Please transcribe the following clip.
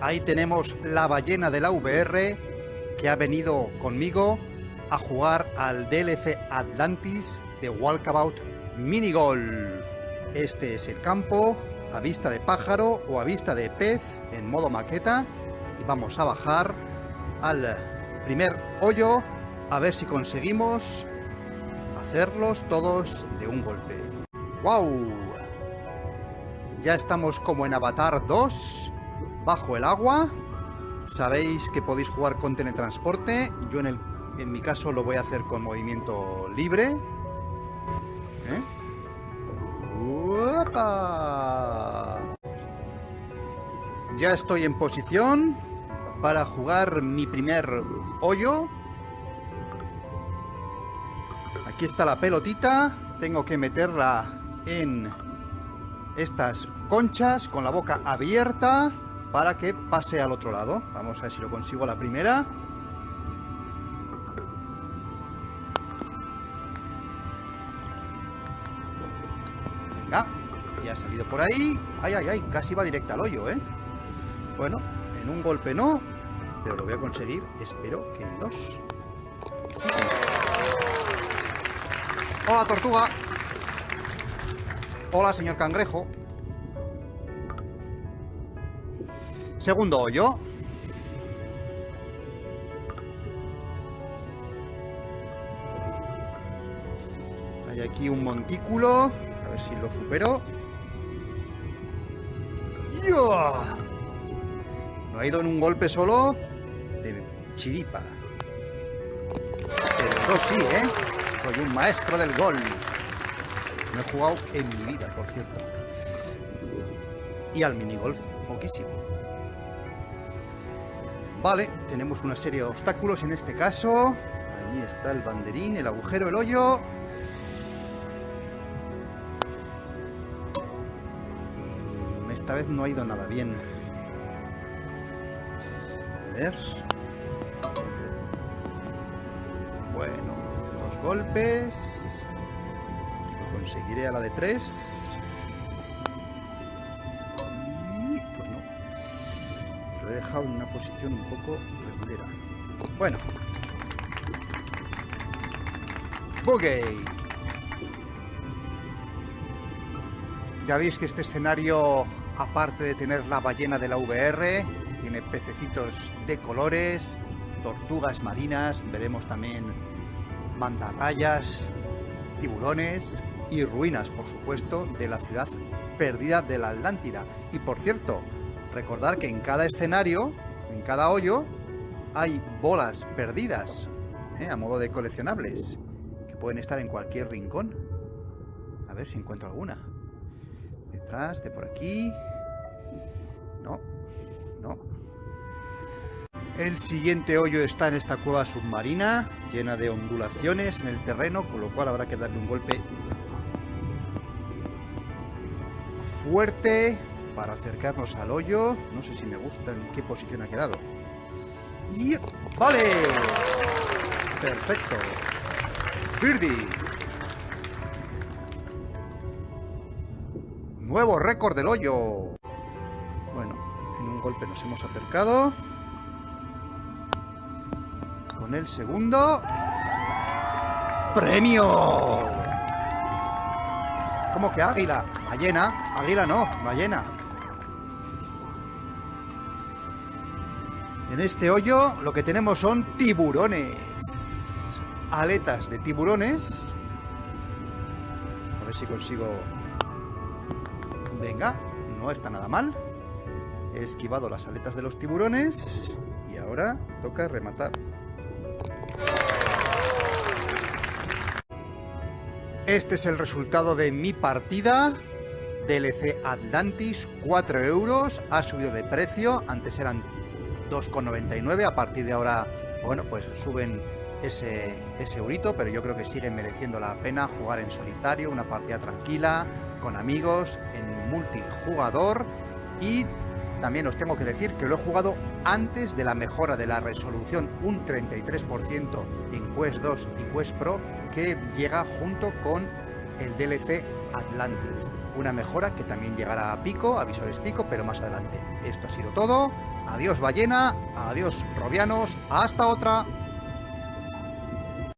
Ahí tenemos la ballena de la VR que ha venido conmigo a jugar al DLC Atlantis de Walkabout Mini Golf. Este es el campo a vista de pájaro o a vista de pez en modo maqueta y vamos a bajar al primer hoyo a ver si conseguimos hacerlos todos de un golpe. ¡Wow! Ya estamos como en Avatar 2, bajo el agua. Sabéis que podéis jugar con teletransporte. Yo en, el, en mi caso lo voy a hacer con movimiento libre. ¿Eh? Ya estoy en posición para jugar mi primer hoyo. Aquí está la pelotita. Tengo que meterla en estas conchas con la boca abierta para que pase al otro lado. Vamos a ver si lo consigo la primera. Venga, ya ha salido por ahí. Ay, ay, ay, casi va directa al hoyo, ¿eh? Bueno, en un golpe no, pero lo voy a conseguir, espero que en dos. Sí, sí. Hola, tortuga. Hola, señor cangrejo. Segundo hoyo. Hay aquí un montículo. A ver si lo supero. No ha ido en un golpe solo de chiripa. Pero yo sí, ¿eh? Soy un maestro del gol. No he jugado en mi vida, por cierto. Y al minigolf, poquísimo. Vale, tenemos una serie de obstáculos en este caso. Ahí está el banderín, el agujero, el hoyo. Esta vez no ha ido nada bien. A ver. Bueno, dos golpes. Conseguiré a la de tres. He dejado en una posición un poco regulera. Bueno. Boogie. Ya veis que este escenario, aparte de tener la ballena de la VR, tiene pececitos de colores, tortugas marinas, veremos también mantarrayas, tiburones y ruinas, por supuesto, de la ciudad perdida de la Atlántida. Y por cierto, recordar que en cada escenario, en cada hoyo, hay bolas perdidas, ¿eh? a modo de coleccionables, que pueden estar en cualquier rincón. A ver si encuentro alguna. Detrás, de por aquí. No, no. El siguiente hoyo está en esta cueva submarina, llena de ondulaciones en el terreno, con lo cual habrá que darle un golpe fuerte para acercarnos al hoyo. No sé si me gusta en qué posición ha quedado. Y... ¡Vale! Perfecto. Birdie. Nuevo récord del hoyo. Bueno, en un golpe nos hemos acercado. Con el segundo... ¡Premio! ¿Cómo que águila? Ballena. Águila no, ballena. En este hoyo lo que tenemos son tiburones. Aletas de tiburones. A ver si consigo... Venga, no está nada mal. He esquivado las aletas de los tiburones. Y ahora toca rematar. Este es el resultado de mi partida. DLC Atlantis, 4 euros. Ha subido de precio. Antes eran 2,99. A partir de ahora, bueno, pues suben ese, ese eurito. Pero yo creo que sigue mereciendo la pena jugar en solitario. Una partida tranquila, con amigos, en multijugador. Y también os tengo que decir que lo he jugado antes de la mejora de la resolución, un 33% en Quest 2 y Quest Pro, que llega junto con el DLC Atlantis. Una mejora que también llegará a pico, a visores pico, pero más adelante. Esto ha sido todo. Adiós ballena, adiós robianos, hasta otra.